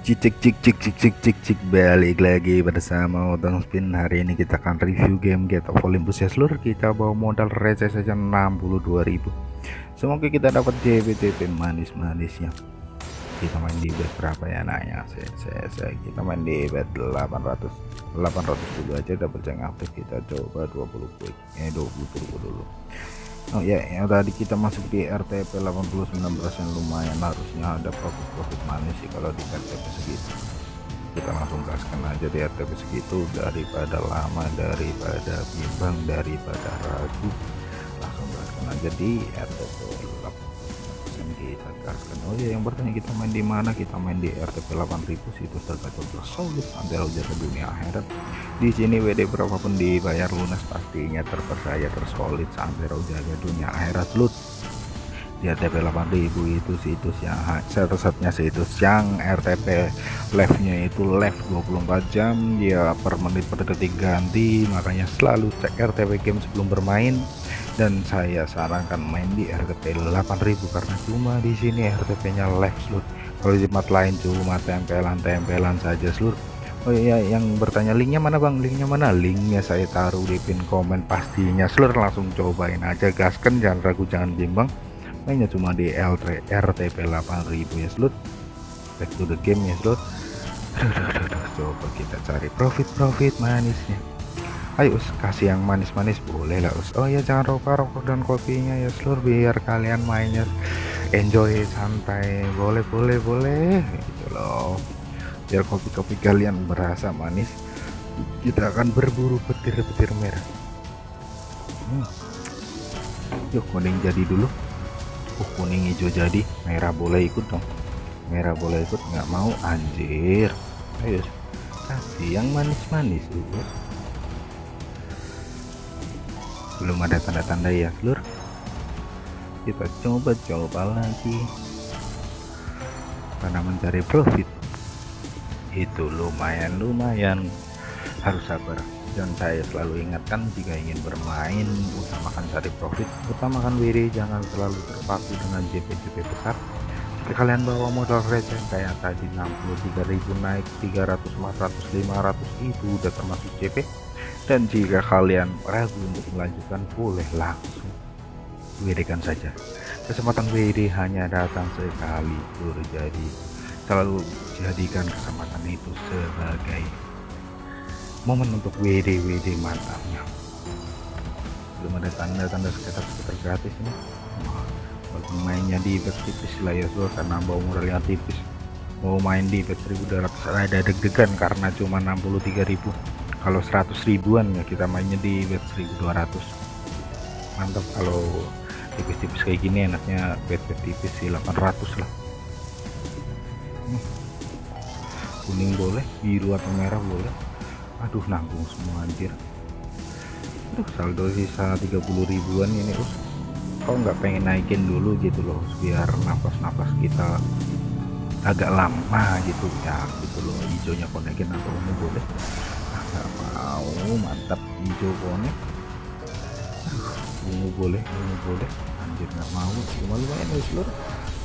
cik cik cik cik cik cik cik balik lagi bersama Otong Spin. Hari ini kita akan review game Get of Olympus. Ya seluruh kita bawa modal receh saja 62.000 semoga kita dapat JBTP manis-manisnya. Kita main di bet berapa ya nanya saya, saya, saya kita main di bet 800 800 dulu aja dapat yang aktif. Kita coba 20 quick eh 20 dulu dulu Oh ya, yang tadi kita masuk di RTP 89% lumayan harusnya ada profit-profit manis sih kalau di RTP segitu. Kita langsung gaskan aja di RTP segitu daripada lama, daripada bimbang, daripada ragu. Langsung gaskan aja di RTP 8 kita gaskan. Oh ya, yang bertanya kita main di mana? Kita main di RTP 8000 situs tergacor solid. Sampai ke dunia akhirat. Di sini WD berapapun dibayar lunas pastinya terpercaya tersolid sampai jaga dunia akhirat lut. Di RTP 8000 itu situs yang satu-satunya situs yang RTP live-nya itu live 24 jam. Ya per menit per detik ganti. Makanya selalu cek RTP game sebelum bermain dan saya sarankan main di RTP 8000 karena cuma di sini RTP-nya live selut kalau di tempat lain cuma tempelan-tempelan saja seluruh Oh iya yang bertanya linknya mana bang? Linknya mana? Linknya saya taruh di pin komen pastinya seluruh langsung cobain aja gaskan. Jangan ragu jangan bimbang. Mainnya cuma di L3 RTP 8000 ya seluruh back to the game ya seluruh coba kita cari profit-profit manisnya ayo us kasih yang manis-manis. Boleh lah us. Oh ya jangan lupa rokok dan kopinya ya seluruh biar kalian mainnya enjoy santai. Boleh boleh boleh. Gitu loh. Biar kopi-kopi kalian berasa manis kita akan berburu petir-petir merah. Hmm. yuk kuning jadi dulu. Uh kuning hijau jadi. Merah boleh ikut dong. Merah boleh ikut nggak mau. Anjir. Ayo kasih yang manis-manis dulu belum ada tanda-tanda ya seluruh kita coba-coba lagi. Karena mencari profit. Itu lumayan lumayan. Harus sabar. Dan saya selalu ingatkan jika ingin bermain utamakan cari profit. Utamakan WD jangan selalu terpaku dengan JP-JP besar. Jika kalian bawa modal receh kayak tadi 63.000 naik 300 400 500 itu udah termasuk JP dan jika kalian ragu untuk melanjutkan boleh langsung WD kan saja. Kesempatan WD hanya datang sekali jadi selalu jadikan kesempatan itu sebagai momen untuk WD WD mantapnya. Belum ada tanda-tanda sekitar-sekitar gratis ini. Walaupun mainnya di bet tipis lah ya karena bawa modalnya tipis. Mau main di bet 1200 ada deg-degan karena cuma 63.000 kalau 100 ribuan ya kita mainnya di bet 1200 mantap kalau tipis-tipis kayak gini enaknya bet-bet tipis sih 800 lah. Kuning boleh biru atau merah boleh. Aduh nanggung semua anjir. Aduh saldo sisa 30 ribuan ini us kok nggak pengen naikin dulu gitu loh biar nafas-nafas kita agak lama gitu ya gitu loh hijaunya konekin atau ungu boleh mau mantap. Hijau konek ungu boleh ungu boleh. Anjir nggak mau cuma lumayan ya seluruh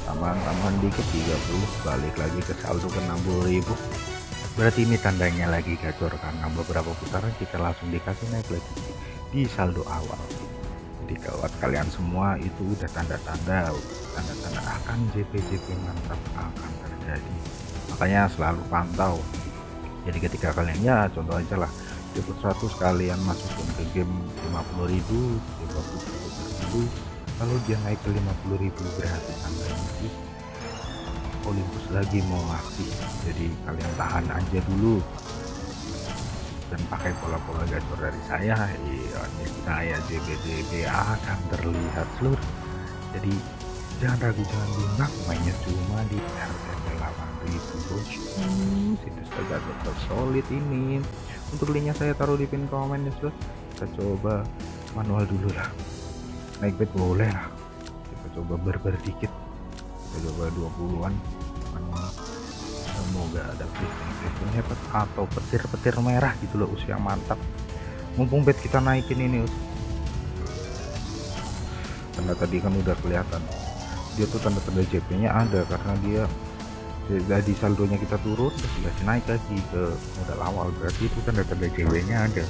tambahan-tambahan dikit 30 balik lagi ke saldo ke 60.000 berarti ini tandanya lagi gacor karena beberapa putaran kita langsung dikasih naik lagi di saldo awal. Jadi kalau kalian semua itu udah tanda-tanda tanda-tanda akan JP-JP mantap akan terjadi. Makanya selalu pantau. Jadi ketika kalian ya contoh aja lah dapat 100 kalian masukin ke game 50.000 50.000 kalau dia naik ke 50.000 berarti tandanya sih Olympus lagi mau ngasih. Jadi kalian tahan aja dulu. Dan pakai pola-pola gacor dari saya. Iya saya JBJB akan terlihat seluruh jadi jangan ragu jangan bimbang mainnya cuma di RTP 8000 bos situs gacor solid ini. Untuk linknya saya taruh di pin komen ya seluruh kita coba manual dulu lah. Naik bed boleh lah. Kita coba berber dikit. Kita coba 20-an semoga ada fitur hebat atau petir-petir merah gitu loh usia mantap. Mumpung bed kita naikin ini us karena tadi kan udah kelihatan dia tuh tanda-tanda JP nya ada karena dia jadi saldonya kita turun terus dikasih naik lagi ke modal awal. Berarti itu tanda-tanda JW nya ada.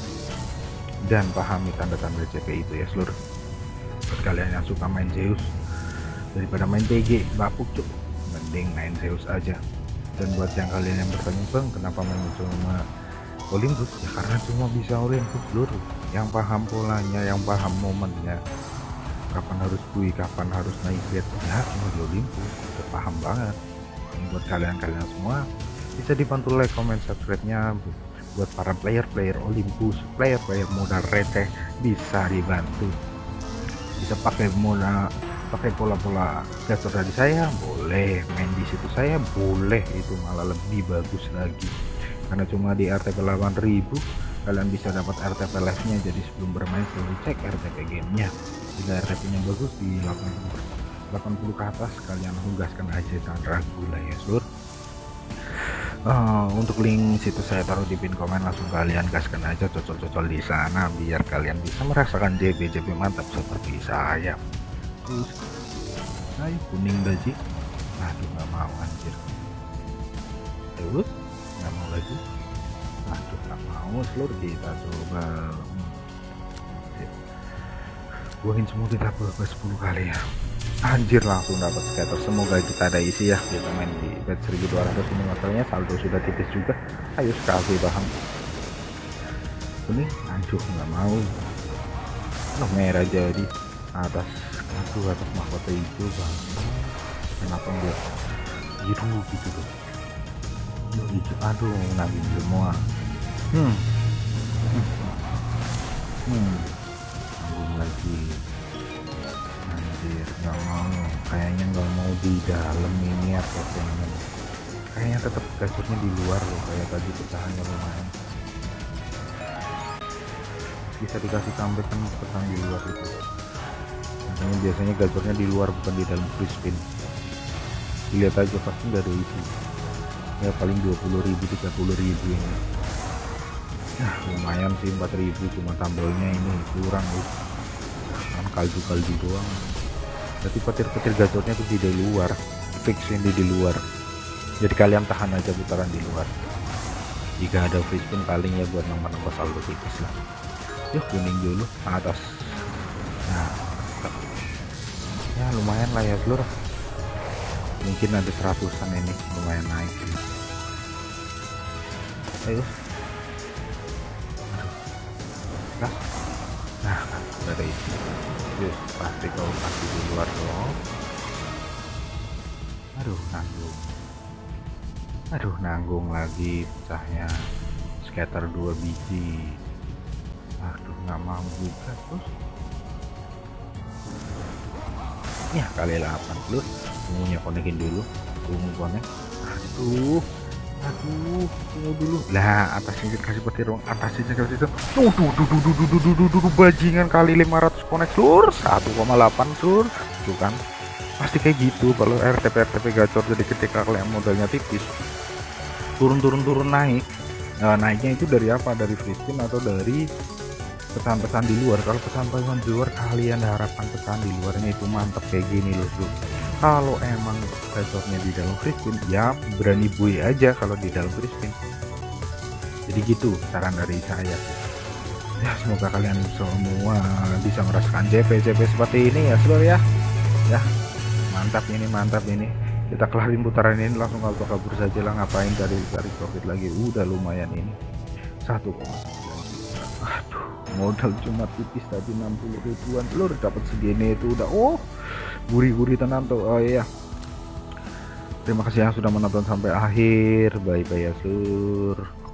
Dan pahami tanda-tanda CP itu ya seluruh buat kalian yang suka main Zeus. Daripada main TG bapuk cuk. Mending main Zeus aja. Dan buat yang kalian yang bertanya bang kenapa main cuma Olympus? Ya karena cuma bisa Olympus seluruh. Yang paham polanya yang paham momennya kapan harus bui kapan harus naik bed ya cuma di udah paham banget. Ini buat kalian-kalian semua bisa dibantu like comment subscribe nya buat para player-player Olympus player-player modal receh bisa dibantu. Bisa pakai modal pakai pola-pola gacor dari saya boleh. Main di situ saya boleh. Itu malah lebih bagus lagi. Karena cuma di RTP 8000 kalian bisa dapat RTP live nya jadi sebelum bermain selalu cek RTP gamenya jika nya bagus di 80 80 ke atas kalian tugaskan aja jangan ragu lah ya seluruh uh, untuk link situ saya taruh di pin komen langsung kalian gaskan aja cocol-cocol di sana biar kalian bisa merasakan JB JB mantap seperti saya. Terus ayo kuning gaji aduh nggak mau anjir. Terus nggak mau lagi. Aduh nggak mau seluruh kita coba buangin semua kita beberapa 10 kali ya. Anjir langsung dapat scatter semoga kita ada isi ya. Kita main di bet 1200 ini. Masalahnya saldo sudah tipis juga. Ayo sekali paham ini anjur nggak mau. Oh, merah jadi. Atas aduh atas mahkota itu bang. Kenapa enggak biru gitu loh hijau aduh nagih semua. Hmm. Hmm, hmm. Lagi anjir nggak mau. Kayaknya nggak mau di dalam ini apa pengen kayaknya tetap gacornya di luar loh kayak tadi pecahannya lumayan. Bisa dikasih comeback kan pecahan di luar itu. Makanya biasanya gacornya di luar bukan di dalam free spin. Dilihat aja pasti nggak ada isi. Ya paling 20.000 30.000 ini. Nah lumayan sih 4.000 cuma tambelnya ini kurang loh kan kaldu-kaldu doang. Jadi petir-petir gacornya tuh di luar fix ini di luar. Jadi kalian tahan aja putaran di luar. Jika ada free spin paling ya buat nomor-nomor saldo tipis lah. Yuk kuning dulu atas. Nah ya lumayan lah ya seluruh mungkin ada seratusan ini lumayan naik. Ayo. Nah nah dari yuk pasti kau pasti di luar dong aduh nanggung. Aduh nanggung lagi pecahnya. Scatter dua biji. Aduh nggak mau terus. Ya kali 8 plus ungunya konekin dulu. Ungu konek aduh aduh tunggu dulu. Lah atasnya kasih petir dong atasnya kasih itu tuh tuh tuh tuh tuh tuh tuh tuh tuh bajingan kali 500 konek sur. 1,8 sur. Tuh kan. Pasti kayak gitu kalau RTP RTP gacor jadi ketika kalian modalnya tipis. Turun turun turun naik. Nah, naiknya itu dari apa? Dari free spin atau dari pesan-pesan di luar? Kalau pesan-pesan di luar kalian harapkan pesan di luarnya itu mantap kayak gini loh bro kalau emang gacornya di dalam free ya berani bui aja kalau di dalam free jadi gitu saran dari saya. Ya semoga kalian semua bisa merasakan JP JP seperti ini ya seluruh ya. Ya mantap ini mantap ini. Kita kelarin putaran ini langsung kabur kabur saja lah ngapain cari cari profit lagi? Udah lumayan ini. Satu aduh modal cuma tipis tadi 60 ribuan. Lur dapat segini itu udah oh gurih-gurih tenang tuh. Oh iya. Terima kasih yang sudah menonton sampai akhir. Bye bye ya sur